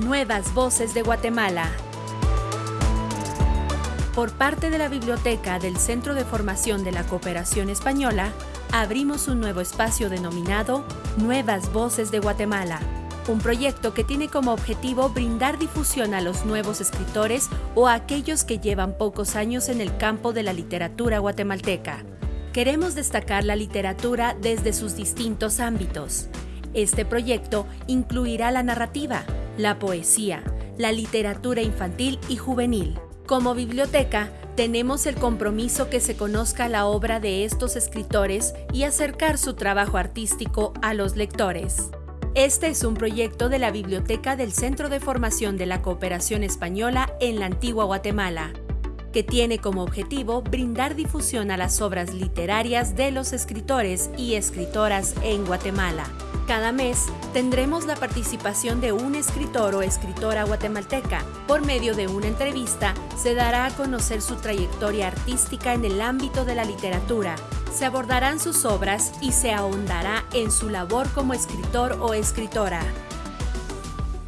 Nuevas Voces de Guatemala. Por parte de la Biblioteca del Centro de Formación de la Cooperación Española, abrimos un nuevo espacio denominado Nuevas Voces de Guatemala, un proyecto que tiene como objetivo brindar difusión a los nuevos escritores o a aquellos que llevan pocos años en el campo de la literatura guatemalteca. Queremos destacar la literatura desde sus distintos ámbitos. Este proyecto incluirá la narrativa, la poesía, la literatura infantil y juvenil. Como biblioteca, tenemos el compromiso que se conozca la obra de estos escritores y acercar su trabajo artístico a los lectores. Este es un proyecto de la Biblioteca del Centro de Formación de la Cooperación Española en la Antigua Guatemala, que tiene como objetivo brindar difusión a las obras literarias de los escritores y escritoras en Guatemala. Cada mes tendremos la participación de un escritor o escritora guatemalteca. Por medio de una entrevista se dará a conocer su trayectoria artística en el ámbito de la literatura. Se abordarán sus obras y se ahondará en su labor como escritor o escritora.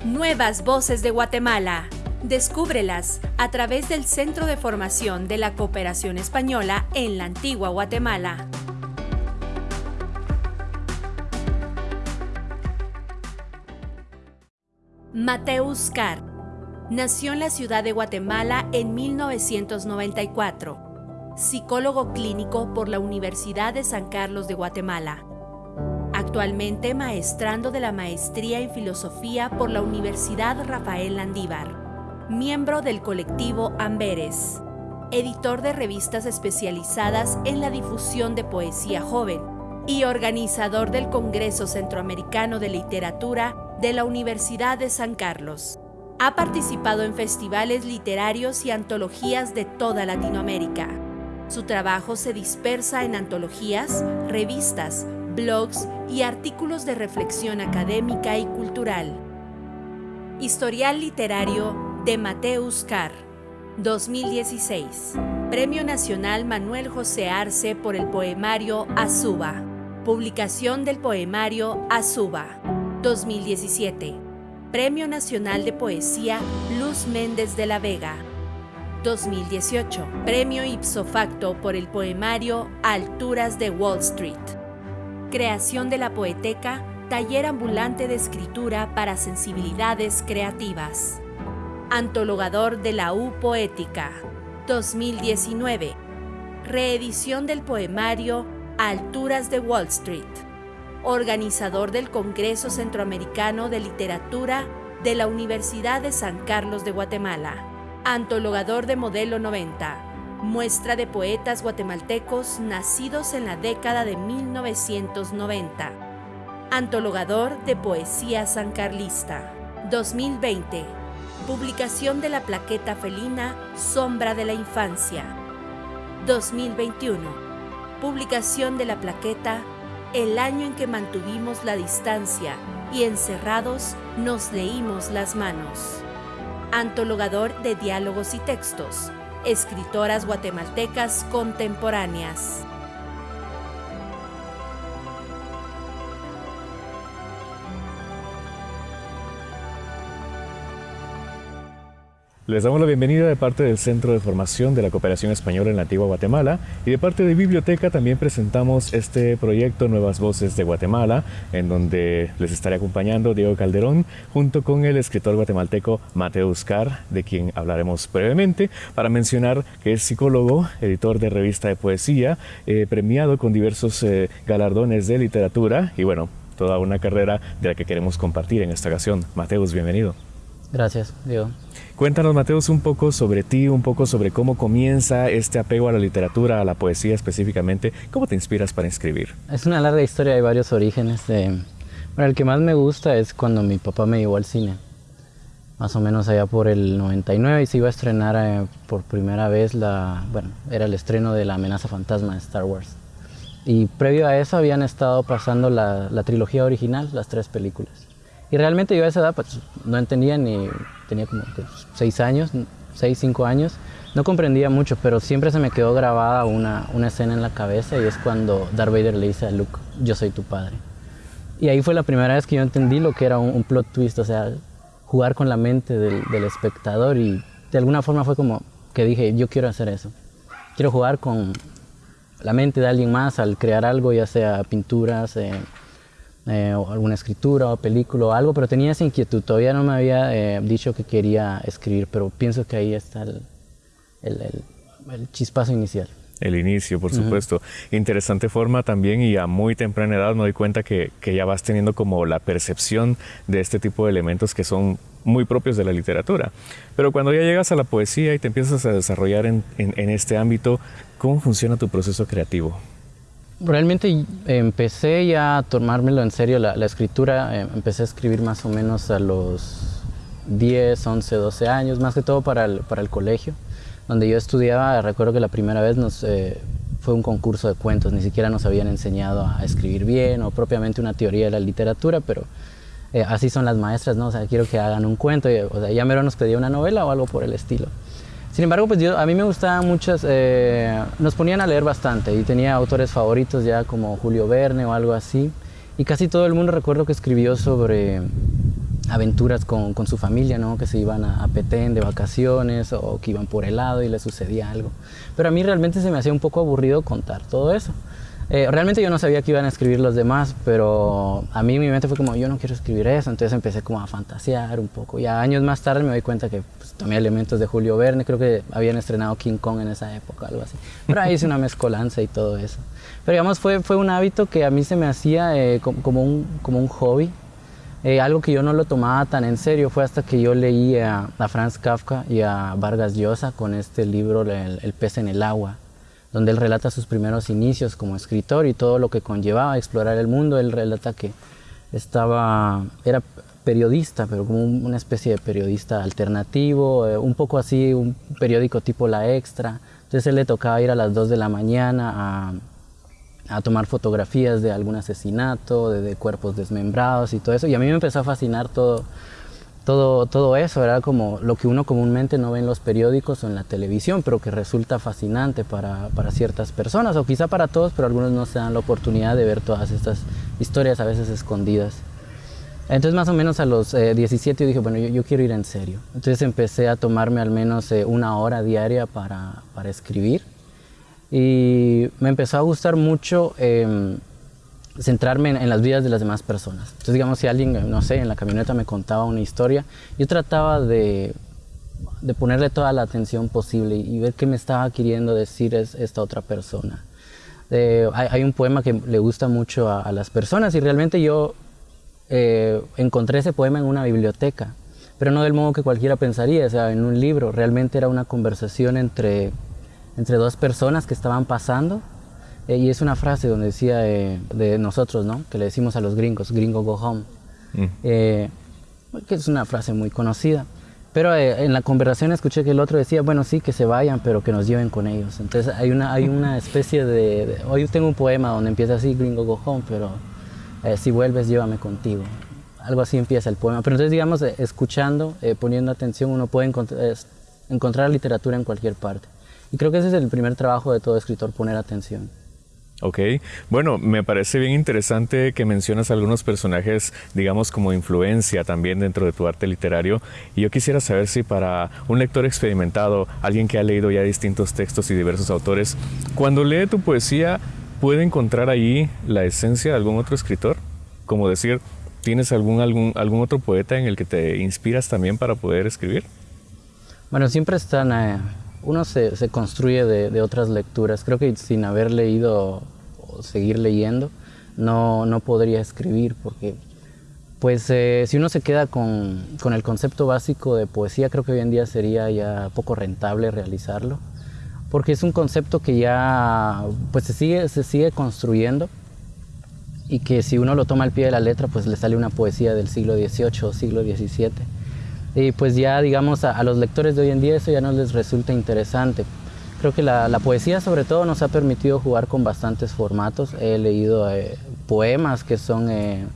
Nuevas Voces de Guatemala. Descúbrelas a través del Centro de Formación de la Cooperación Española en la Antigua Guatemala. Mateus Carr. Nació en la ciudad de Guatemala en 1994, psicólogo clínico por la Universidad de San Carlos de Guatemala. Actualmente maestrando de la maestría en filosofía por la Universidad Rafael Landívar, miembro del colectivo Amberes, editor de revistas especializadas en la difusión de poesía joven y organizador del Congreso Centroamericano de Literatura de la Universidad de San Carlos. Ha participado en festivales literarios y antologías de toda Latinoamérica. Su trabajo se dispersa en antologías, revistas, blogs y artículos de reflexión académica y cultural. Historial literario de Mateus Carr, 2016. Premio Nacional Manuel José Arce por el poemario Azuba. Publicación del poemario Azuba. 2017. Premio Nacional de Poesía Luz Méndez de la Vega. 2018. Premio ipso facto por el poemario Alturas de Wall Street. Creación de la poeteca Taller ambulante de escritura para sensibilidades creativas. Antologador de la U Poética. 2019. Reedición del poemario Alturas de Wall Street organizador del Congreso Centroamericano de Literatura de la Universidad de San Carlos de Guatemala, antologador de Modelo 90, muestra de poetas guatemaltecos nacidos en la década de 1990, antologador de poesía sancarlista, 2020, publicación de la plaqueta felina Sombra de la Infancia, 2021, publicación de la plaqueta el año en que mantuvimos la distancia y encerrados nos leímos las manos. Antologador de diálogos y textos, escritoras guatemaltecas contemporáneas. Les damos la bienvenida de parte del Centro de Formación de la Cooperación Española en la Antigua Guatemala y de parte de Biblioteca también presentamos este proyecto Nuevas Voces de Guatemala, en donde les estaré acompañando Diego Calderón junto con el escritor guatemalteco Mateo Uscar, de quien hablaremos brevemente, para mencionar que es psicólogo, editor de revista de poesía, eh, premiado con diversos eh, galardones de literatura y bueno, toda una carrera de la que queremos compartir en esta ocasión. Mateus, bienvenido. Gracias, Diego. Cuéntanos, Mateus, un poco sobre ti, un poco sobre cómo comienza este apego a la literatura, a la poesía específicamente. ¿Cómo te inspiras para escribir? Es una larga historia, hay varios orígenes. De... Bueno, el que más me gusta es cuando mi papá me llevó al cine. Más o menos allá por el 99 y se iba a estrenar eh, por primera vez la... Bueno, era el estreno de La amenaza fantasma de Star Wars. Y previo a eso habían estado pasando la, la trilogía original, las tres películas. Y realmente yo a esa edad pues, no entendía ni, tenía como seis años, seis, cinco años, no comprendía mucho, pero siempre se me quedó grabada una, una escena en la cabeza y es cuando Darth Vader le dice a Luke, yo soy tu padre. Y ahí fue la primera vez que yo entendí lo que era un, plot twist, o sea, jugar con la mente del, del, espectador y de alguna forma fue como que dije, yo quiero hacer eso. Quiero jugar con la mente de alguien más al crear algo, ya sea pinturas, eh, eh, o alguna escritura o película o algo, pero tenía esa inquietud. Todavía no me había eh, dicho que quería escribir, pero pienso que ahí está el, el, el chispazo inicial. El inicio, por supuesto. Interesante forma también y a muy temprana edad me doy cuenta que, que, ya vas teniendo como la percepción de este tipo de elementos que son muy propios de la literatura. Pero cuando ya llegas a la poesía y te empiezas a desarrollar en, en, en este ámbito, ¿cómo funciona tu proceso creativo? Realmente empecé ya a tomármelo en serio la, la escritura, eh, empecé a escribir más o menos a los 10, 11, 12 años, más que todo para el, para el colegio donde yo estudiaba, recuerdo que la primera vez eh, fue un concurso de cuentos, ni siquiera nos habían enseñado a escribir bien o propiamente una teoría de la literatura, pero eh, así son las maestras, ¿no? O sea, quiero que hagan un cuento, o sea, ya mero nos pedía una novela o algo por el estilo. Sin embargo, pues a mí me gustaban muchas, eh, nos ponían a leer bastante y tenía autores favoritos ya como Julio Verne o algo así, y casi todo el mundo recuerdo que escribió sobre aventuras con, su familia, ¿no? que se iban a, a, Petén de vacaciones o que iban por helado y les sucedía algo. Pero a mí realmente se me hacía un poco aburrido contar todo eso. Eh, realmente yo no sabía que iban a escribir los demás, pero a mí mi mente fue como, yo no quiero escribir eso, entonces empecé como a fantasear un poco. Y años más tarde me doy cuenta que tomé elementos de Julio Verne, creo que habían estrenado King Kong en esa época, algo así. Pero ahí hice una mezcolanza y todo eso. Pero digamos, fue, fue un hábito que a mí se me hacía eh, como, un, como un hobby, eh, algo que yo no lo tomaba tan en serio fue hasta que yo leí a, a Franz Kafka y a Vargas Llosa con este libro el, el, pez en el agua, donde él relata sus primeros inicios como escritor y todo lo que conllevaba explorar el mundo. Él relata que estaba, era periodista, pero como una especie de periodista alternativo, eh, un poco así, un periódico tipo La Extra. Entonces él le tocaba ir a las 2 de la mañana a a tomar fotografías de algún asesinato, de, de, cuerpos desmembrados y todo eso. Y a mí me empezó a fascinar todo, todo, todo eso. Era como lo que uno comúnmente no ve en los periódicos o en la televisión, pero que resulta fascinante para, para ciertas personas, o quizá para todos, pero algunos no se dan la oportunidad de ver todas estas historias a veces escondidas. Entonces más o menos a los eh, 17 yo dije, bueno, yo, yo, quiero ir en serio. Entonces empecé a tomarme al menos eh, una hora diaria para, para escribir y me empezó a gustar mucho eh, centrarme en, en, las vidas de las demás personas. Entonces, digamos, si alguien, no sé, en la camioneta me contaba una historia, yo trataba de, de ponerle toda la atención posible y, ver qué me estaba queriendo decir es, esta otra persona. Eh, hay, hay, un poema que le gusta mucho a, a las personas y realmente yo eh, encontré ese poema en una biblioteca, pero no del modo que cualquiera pensaría, o sea, en un libro. Realmente era una conversación entre entre dos personas que estaban pasando. Eh, y es una frase donde decía eh, de nosotros, ¿no? Que le decimos a los gringos, gringo go home. Mm. Eh, que es una frase muy conocida. Pero eh, en la conversación escuché que el otro decía, bueno, sí, que se vayan, pero que nos lleven con ellos. Entonces hay una, hay una especie de, de Hoy tengo un poema donde empieza así, gringo go home, pero eh, si vuelves, llévame contigo. Algo así empieza el poema. Pero entonces, digamos, eh, escuchando, poniendo atención, uno puede encont encontrar literatura en cualquier parte. Y creo que ese es el primer trabajo de todo escritor, poner atención. Ok, bueno, me parece bien interesante que mencionas algunos personajes, digamos, como influencia también dentro de tu arte literario. Y yo quisiera saber si para un lector experimentado, alguien que ha leído ya distintos textos y diversos autores, cuando lee tu poesía, ¿puede encontrar ahí la esencia de algún otro escritor? Como decir, ¿tienes algún, algún, algún otro poeta en el que te inspiras también para poder escribir? Bueno, siempre están... Eh uno se, se construye de, de, otras lecturas. Creo que sin haber leído o seguir leyendo, no, no podría escribir, porque pues eh, si uno se queda con, con, el concepto básico de poesía, creo que hoy en día sería ya poco rentable realizarlo, porque es un concepto que ya pues se sigue, se sigue construyendo y que si uno lo toma al pie de la letra, pues le sale una poesía del siglo XVIII o siglo XVII y pues ya digamos a, a, los lectores de hoy en día eso ya no les resulta interesante. Creo que la, la poesía sobre todo nos ha permitido jugar con bastantes formatos. He leído eh, poemas que son, eh,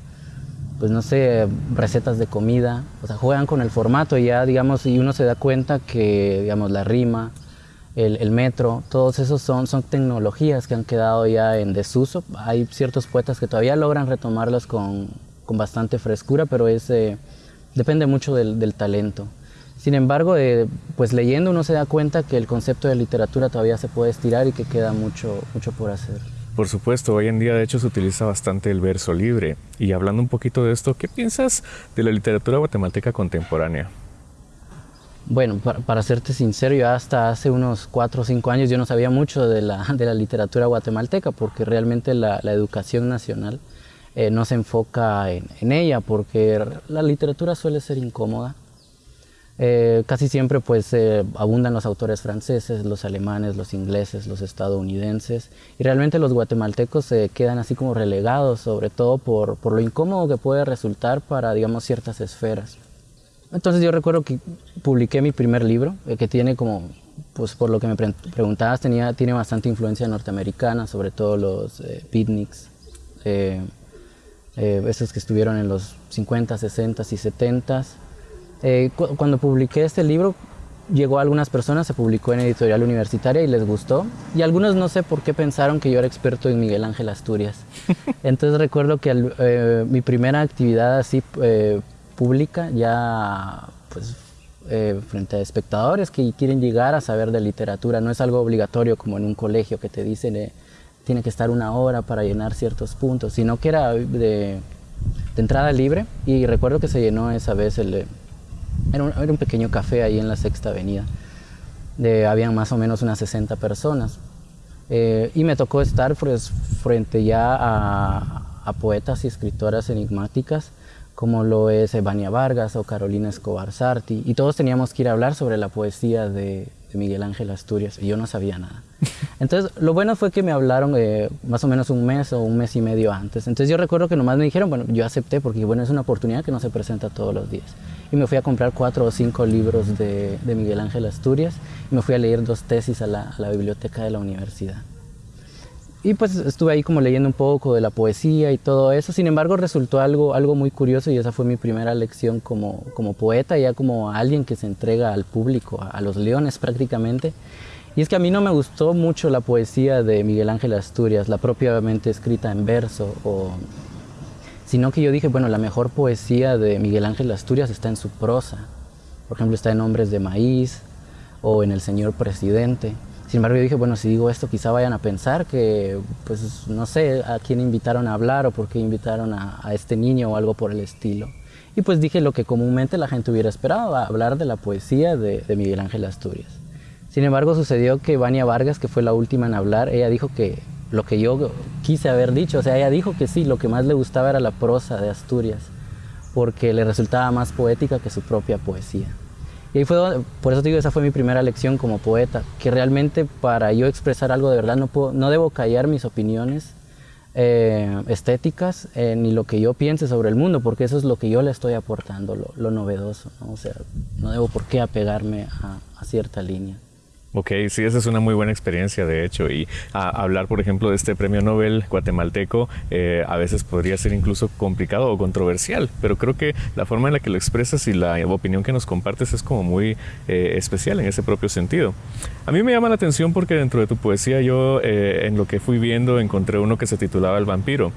pues no sé, recetas de comida, o sea, juegan con el formato y ya digamos y uno se da cuenta que digamos la rima, el, el, metro, todos esos son, son tecnologías que han quedado ya en desuso. Hay ciertos poetas que todavía logran retomarlas con, con bastante frescura, pero es... Eh, depende mucho del, talento. Sin embargo, eh, pues leyendo uno se da cuenta que el concepto de literatura todavía se puede estirar y que queda mucho, mucho por hacer. Por supuesto, hoy en día de hecho se utiliza bastante el verso libre. Y hablando un poquito de esto, ¿qué piensas de la literatura guatemalteca contemporánea? Bueno, para, serte sincero, yo hasta hace unos cuatro o cinco años yo no sabía mucho de la, de la literatura guatemalteca porque realmente la, educación nacional eh, no se enfoca en, en, ella porque la literatura suele ser incómoda eh, casi siempre pues eh, abundan los autores franceses, los alemanes, los ingleses, los estadounidenses y realmente los guatemaltecos se quedan así como relegados sobre todo por, por, lo incómodo que puede resultar para digamos ciertas esferas. Entonces yo recuerdo que publiqué mi primer libro eh, que tiene como pues por lo que me preguntabas tenía, tiene bastante influencia norteamericana sobre todo los beatniks esos que estuvieron en los 50, 60 y 70 eh, cuando publiqué este libro, llegó a algunas personas, se publicó en editorial universitaria y les gustó. Y algunos no sé por qué pensaron que yo era experto en Miguel Ángel Asturias. Entonces recuerdo que eh, mi primera actividad así eh, pública, ya pues frente a espectadores que quieren llegar a saber de literatura, no es algo obligatorio como en un colegio que te dicen tiene que estar una hora para llenar ciertos puntos, sino que era de, de entrada libre y recuerdo que se llenó esa vez el era un, pequeño café ahí en la Sexta Avenida. De, habían más o menos unas 60 personas. Eh, y me tocó estar pues, frente ya a, poetas y escritoras enigmáticas como lo es Evania Vargas o Carolina Escobar Sarti. Y todos teníamos que ir a hablar sobre la poesía de, Miguel Ángel Asturias y yo no sabía nada. Entonces, lo bueno fue que me hablaron eh, más o menos un mes o un mes y medio antes. Entonces, yo recuerdo que nomás me dijeron, bueno, yo acepté porque, bueno, es una oportunidad que no se presenta todos los días y me fui a comprar cuatro o cinco libros de, Miguel Ángel Asturias y me fui a leer dos tesis a la, biblioteca de la universidad. Y pues estuve ahí como leyendo un poco de la poesía y todo eso, sin embargo resultó algo, algo muy curioso y esa fue mi primera lección como, como poeta, ya como alguien que se entrega al público, a, los leones prácticamente. Y es que a mí no me gustó mucho la poesía de Miguel Ángel Asturias, la propiamente escrita en verso o sino que yo dije, bueno, la mejor poesía de Miguel Ángel Asturias está en su prosa. Por ejemplo, está en Hombres de Maíz o en El Señor Presidente. Sin embargo, yo dije, bueno, si digo esto, quizá vayan a pensar que, pues, no sé a quién invitaron a hablar o por qué invitaron a, este niño o algo por el estilo. Y pues dije lo que comúnmente la gente hubiera esperado, hablar de la poesía de, de Miguel Ángel Asturias. Sin embargo, sucedió que Vania Vargas, que fue la última en hablar, ella dijo que lo que yo quise haber dicho. O sea, ella dijo que sí, lo que más le gustaba era la prosa de Asturias, porque le resultaba más poética que su propia poesía. Y ahí fue, por eso digo, esa fue mi primera lección como poeta, que realmente para yo expresar algo de verdad no, puedo, no debo callar mis opiniones eh, estéticas eh, ni lo que yo piense sobre el mundo, porque eso es lo que yo le estoy aportando, lo, novedoso. O sea, no debo por qué apegarme a cierta línea. Ok, sí, esa es una muy buena experiencia, de hecho, y hablar, por ejemplo, de este premio Nobel guatemalteco eh, a veces podría ser incluso complicado o controversial, pero creo que la forma en la que lo expresas y la opinión que nos compartes es como muy eh, especial en ese propio sentido. A mí me llama la atención porque dentro de tu poesía yo, eh, en lo que fui viendo, encontré uno que se titulaba El vampiro.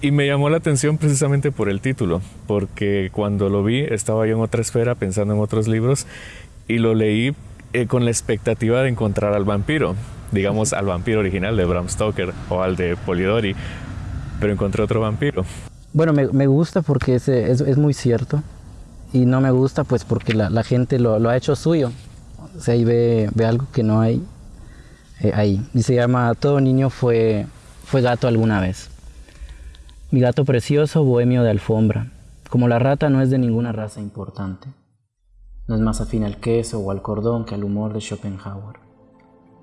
y me llamó la atención precisamente por el título, porque cuando lo vi estaba yo en otra esfera pensando en otros libros y lo leí eh, con la expectativa de encontrar al vampiro, digamos al vampiro original de Bram Stoker o al de Polidori, pero encontré otro vampiro. Bueno, me, gusta porque es, es, muy cierto y no me gusta pues porque la, gente lo, ha hecho suyo. O sea, ahí ve, ve algo que no hay eh, ahí. Y se llama Todo niño fue, fue gato alguna vez. Mi gato precioso, bohemio de alfombra. Como la rata no es de ninguna raza importante. No es más afín al queso o al cordón que al humor de Schopenhauer.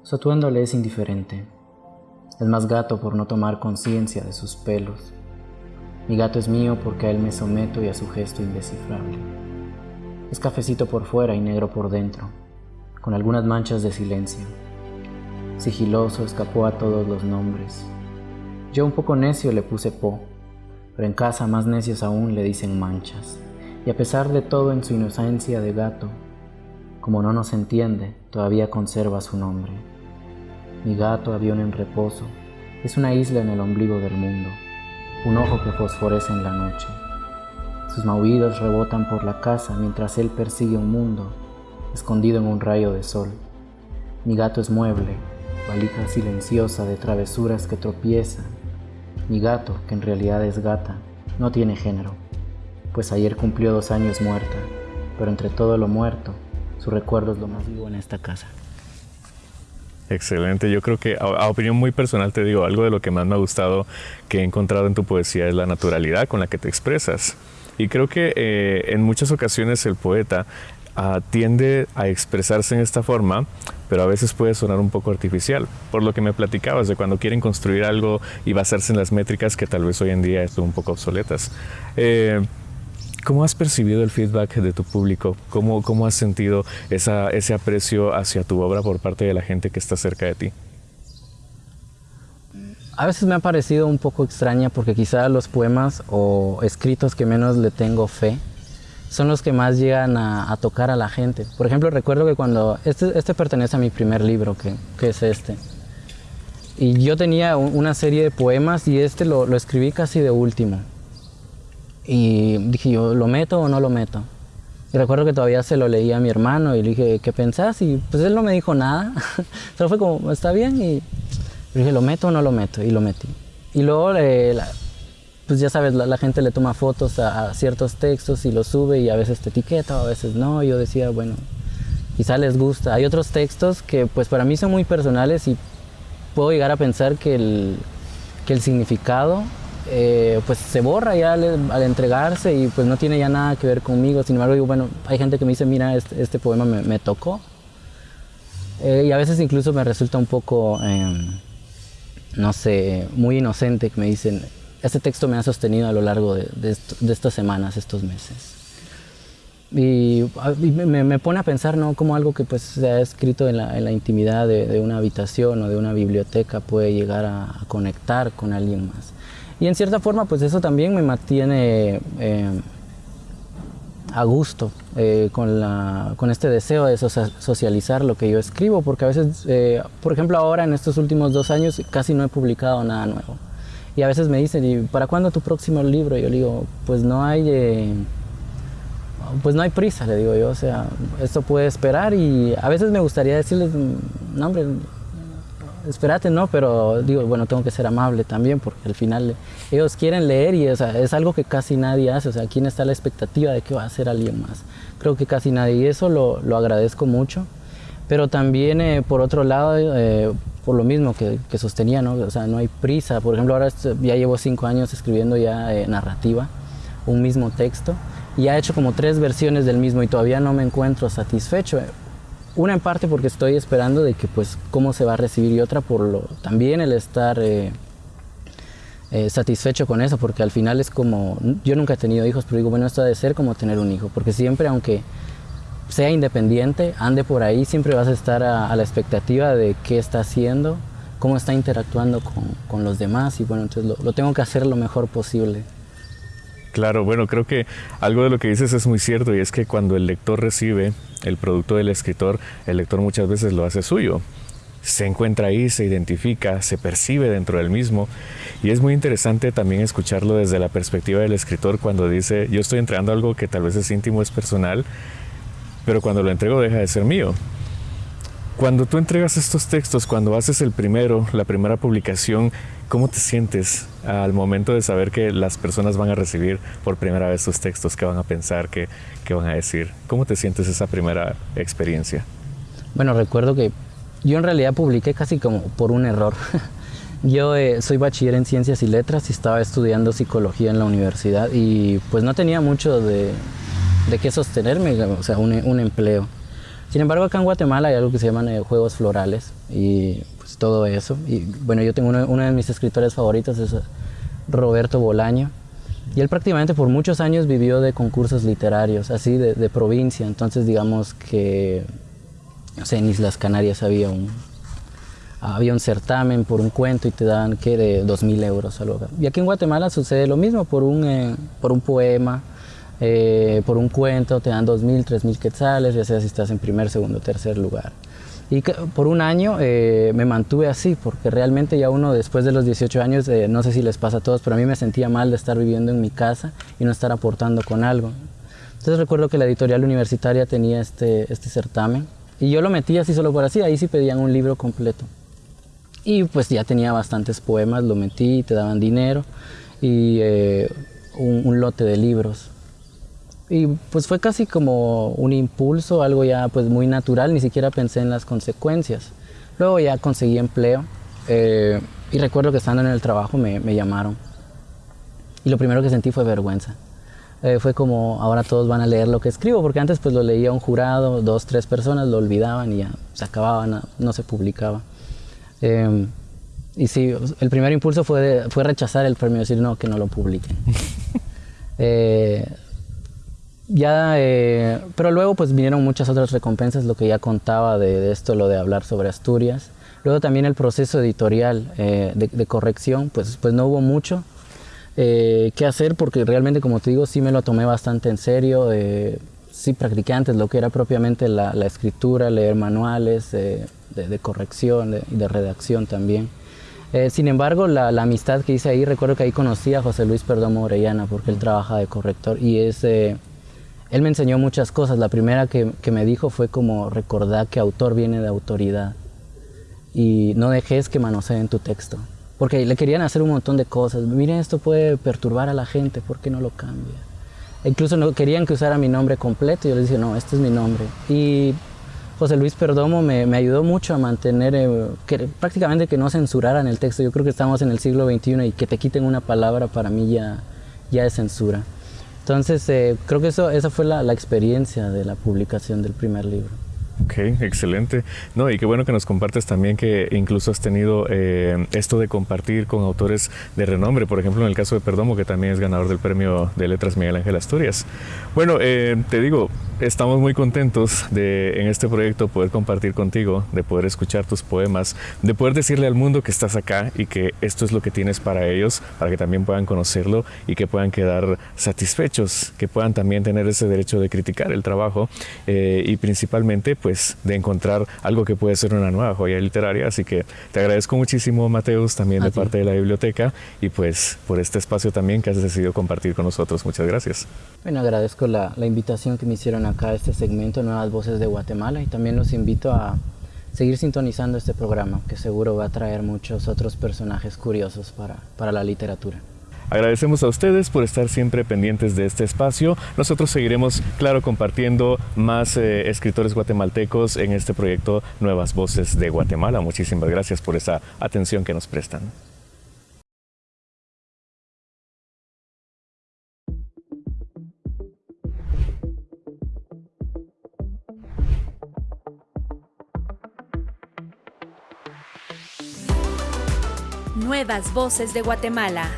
Su atuendo le es indiferente. Es más gato por no tomar conciencia de sus pelos. Mi gato es mío porque a él me someto y a su gesto indescifrable. Es cafecito por fuera y negro por dentro, con algunas manchas de silencio. Sigiloso escapó a todos los nombres. Yo un poco necio le puse po, pero en casa más necios aún le dicen manchas y a pesar de todo en su inocencia de gato, como no nos entiende, todavía conserva su nombre. Mi gato, avión en reposo, es una isla en el ombligo del mundo, un ojo que fosforece en la noche. Sus maullidos rebotan por la casa mientras él persigue un mundo escondido en un rayo de sol. Mi gato es mueble, valija silenciosa de travesuras que tropiezan. Mi gato, que en realidad es gata, no tiene género, pues ayer cumplió dos años muerta, pero entre todo lo muerto, su recuerdo es lo más vivo en esta casa. Excelente, yo creo que a, opinión muy personal te digo, algo de lo que más me ha gustado que he encontrado en tu poesía es la naturalidad con la que te expresas. Y creo que eh, en muchas ocasiones el poeta ah, tiende a expresarse en esta forma, pero a veces puede sonar un poco artificial. Por lo que me platicabas de cuando quieren construir algo y basarse en las métricas que tal vez hoy en día son un poco obsoletas. Eh, ¿Cómo has percibido el feedback de tu público? ¿Cómo, cómo has sentido ese aprecio hacia tu obra por parte de la gente que está cerca de ti? A veces me ha parecido un poco extraña porque quizá los poemas o escritos que menos le tengo fe son los que más llegan a, tocar a la gente. Por ejemplo, recuerdo que cuando, este, este pertenece a mi primer libro, que, que, es este. Y yo tenía una serie de poemas y este lo escribí casi de último. Y dije yo, ¿lo meto o no lo meto? Y recuerdo que todavía se lo leía a mi hermano y le dije, ¿qué pensás? Y pues él no me dijo nada. Solo fue como, está bien. Y dije, ¿lo meto o no lo meto? Y lo metí. Y luego, eh, pues ya sabes, la, gente le toma fotos a, ciertos textos y los sube y a veces te etiqueta a veces no. Yo decía, bueno, quizá les gusta. Hay otros textos que pues para mí son muy personales y puedo llegar a pensar que el, que el significado eh, pues se borra ya al, entregarse y pues no tiene ya nada que ver conmigo. Sin embargo, digo, bueno, hay gente que me dice, mira, este, este poema me, tocó. Eh, y a veces incluso me resulta un poco... Em, no sé, muy inocente que me dicen, este texto me ha sostenido a lo largo de, estas semanas, estos meses. Y, me, pone a pensar, ¿no? Como algo que pues se ha escrito en la, intimidad de, una habitación o de una biblioteca puede llegar a, conectar con alguien más. Y en cierta forma, pues eso también me mantiene eh, a gusto eh, con, la, con este deseo de socializar lo que yo escribo, porque a veces, eh, por ejemplo, ahora en estos últimos dos años casi no he publicado nada nuevo. Y a veces me dicen, ¿y para cuándo tu próximo libro? Y yo digo, pues no hay, eh, pues no hay prisa, le digo yo, o sea, esto puede esperar y a veces me gustaría decirles, no hombre, espérate, no, pero digo, bueno, tengo que ser amable también porque al final ellos quieren leer y es algo que casi nadie hace, o sea, ¿quién está la expectativa de que va a hacer alguien más? Creo que casi nadie y eso lo, lo agradezco mucho, pero también eh, por otro lado, eh, por lo mismo que, que, sostenía, ¿no? O sea, no hay prisa, por ejemplo, ahora ya llevo cinco años escribiendo ya eh, narrativa, un mismo texto, y he hecho como tres versiones del mismo y todavía no me encuentro satisfecho. Una en parte porque estoy esperando de que pues cómo se va a recibir y otra por lo también el estar eh, eh, satisfecho con eso porque al final es como yo nunca he tenido hijos pero digo bueno esto ha de ser como tener un hijo porque siempre aunque sea independiente ande por ahí siempre vas a estar a, la expectativa de qué está haciendo cómo está interactuando con, con los demás y bueno entonces lo, lo tengo que hacer lo mejor posible Claro, bueno, creo que algo de lo que dices es muy cierto y es que cuando el lector recibe el producto del escritor, el lector muchas veces lo hace suyo. Se encuentra ahí, se identifica, se percibe dentro del mismo y es muy interesante también escucharlo desde la perspectiva del escritor cuando dice yo estoy entregando algo que tal vez es íntimo, es personal, pero cuando lo entrego deja de ser mío. Cuando tú entregas estos textos, cuando haces el primero, la primera publicación, ¿cómo te sientes al momento de saber que las personas van a recibir por primera vez tus textos? ¿Qué van a pensar? ¿Qué, qué van a decir? ¿Cómo te sientes esa primera experiencia? Bueno, recuerdo que yo en realidad publiqué casi como por un error. Yo eh, soy bachiller en ciencias y letras y estaba estudiando psicología en la universidad y pues no tenía mucho de, de qué sostenerme, o sea, un, un empleo. Sin embargo, acá en Guatemala hay algo que se llaman eh, juegos florales y pues todo eso. Y bueno, yo tengo uno, de mis escritores favoritos, es Roberto Bolaño. Y él prácticamente por muchos años vivió de concursos literarios, así de, provincia. Entonces, digamos que, en Islas Canarias había un, había un certamen por un cuento y te dan, ¿qué? De 2.000 euros. Algo. Y aquí en Guatemala sucede lo mismo por un, eh, por un poema eh, por un cuento te dan 2.000, 3.000 quetzales, ya sea si estás en primer, segundo, tercer lugar. Y por un año eh, me mantuve así, porque realmente ya uno después de los 18 años, eh, no sé si les pasa a todos, pero a mí me sentía mal de estar viviendo en mi casa y no estar aportando con algo. Entonces recuerdo que la editorial universitaria tenía este, este certamen y yo lo metí así solo por así, ahí sí pedían un libro completo. Y pues ya tenía bastantes poemas, lo metí, te daban dinero y eh, un lote de libros. Y pues fue casi como un impulso, algo ya pues muy natural, ni siquiera pensé en las consecuencias. Luego ya conseguí empleo eh, y recuerdo que estando en el trabajo me, llamaron. Y lo primero que sentí fue vergüenza. Eh, fue como ahora todos van a leer lo que escribo, porque antes pues lo leía un jurado, dos, tres personas lo olvidaban y ya se acababa, no, se publicaba. Eh, y sí, el primer impulso fue, fue rechazar el premio, decir no, que no lo publiquen. ya, eh, pero luego pues vinieron muchas otras recompensas, lo que ya contaba de, esto, lo de hablar sobre Asturias. Luego también el proceso editorial eh, de, corrección, pues, pues no hubo mucho eh, que hacer porque realmente, como te digo, sí me lo tomé bastante en serio. sí practiqué antes lo que era propiamente la, escritura, leer manuales de, corrección y de, redacción también. sin embargo, la, amistad que hice ahí, recuerdo que ahí conocí a José Luis Perdomo Orellana porque él trabaja de corrector y es él me enseñó muchas cosas. La primera que, me dijo fue como recordar que autor viene de autoridad y no dejes que manoseen tu texto. Porque le querían hacer un montón de cosas. Miren, esto puede perturbar a la gente, ¿por qué no lo cambia? incluso no querían que usara mi nombre completo. Yo les dije, no, este es mi nombre. Y José Luis Perdomo me, ayudó mucho a mantener, eh, que, prácticamente que no censuraran el texto. Yo creo que estamos en el siglo XXI y que te quiten una palabra para mí ya, ya es censura. Entonces, eh, creo que eso, esa fue la, la experiencia de la publicación del primer libro. Ok, excelente. No, y qué bueno que nos compartes también que incluso has tenido eh, esto de compartir con autores de renombre, por ejemplo en el caso de Perdomo, que también es ganador del premio de letras Miguel Ángel Asturias. Bueno, eh, te digo, estamos muy contentos de en este proyecto poder compartir contigo, de poder escuchar tus poemas, de poder decirle al mundo que estás acá y que esto es lo que tienes para ellos, para que también puedan conocerlo y que puedan quedar satisfechos, que puedan también tener ese derecho de criticar el trabajo eh, y principalmente pues de encontrar algo que puede ser una nueva joya literaria. Así que te agradezco muchísimo, Mateus, también de parte de la biblioteca y pues por este espacio también que has decidido compartir con nosotros. Muchas gracias. Bueno, agradezco la, la invitación que me hicieron acá este segmento Nuevas Voces de Guatemala y también los invito a seguir sintonizando este programa que seguro va a traer muchos otros personajes curiosos para, para la literatura. Agradecemos a ustedes por estar siempre pendientes de este espacio. Nosotros seguiremos, claro, compartiendo más eh, escritores guatemaltecos en este proyecto Nuevas Voces de Guatemala. Muchísimas gracias por esa atención que nos prestan. Nuevas Voces de Guatemala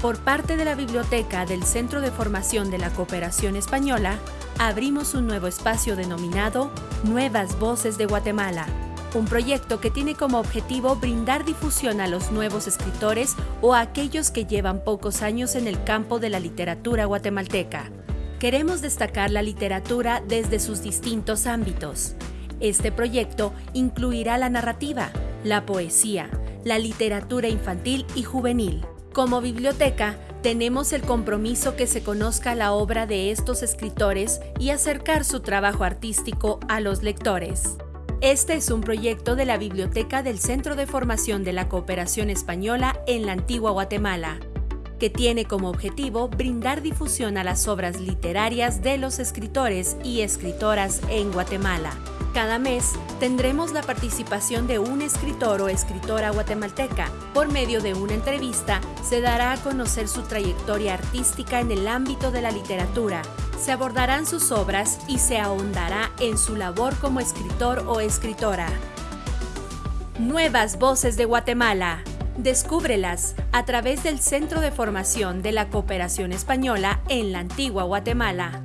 por parte de la Biblioteca del Centro de Formación de la Cooperación Española, abrimos un nuevo espacio denominado Nuevas Voces de Guatemala, un proyecto que tiene como objetivo brindar difusión a los nuevos escritores o a aquellos que llevan pocos años en el campo de la literatura guatemalteca. Queremos destacar la literatura desde sus distintos ámbitos. Este proyecto incluirá la narrativa, la poesía, la literatura infantil y juvenil. Como biblioteca, tenemos el compromiso que se conozca la obra de estos escritores y acercar su trabajo artístico a los lectores. Este es un proyecto de la Biblioteca del Centro de Formación de la Cooperación Española en la Antigua Guatemala, que tiene como objetivo brindar difusión a las obras literarias de los escritores y escritoras en Guatemala. Cada mes tendremos la participación de un escritor o escritora guatemalteca. Por medio de una entrevista se dará a conocer su trayectoria artística en el ámbito de la literatura. Se abordarán sus obras y se ahondará en su labor como escritor o escritora. Nuevas Voces de Guatemala. Descúbrelas a través del Centro de Formación de la Cooperación Española en la Antigua Guatemala.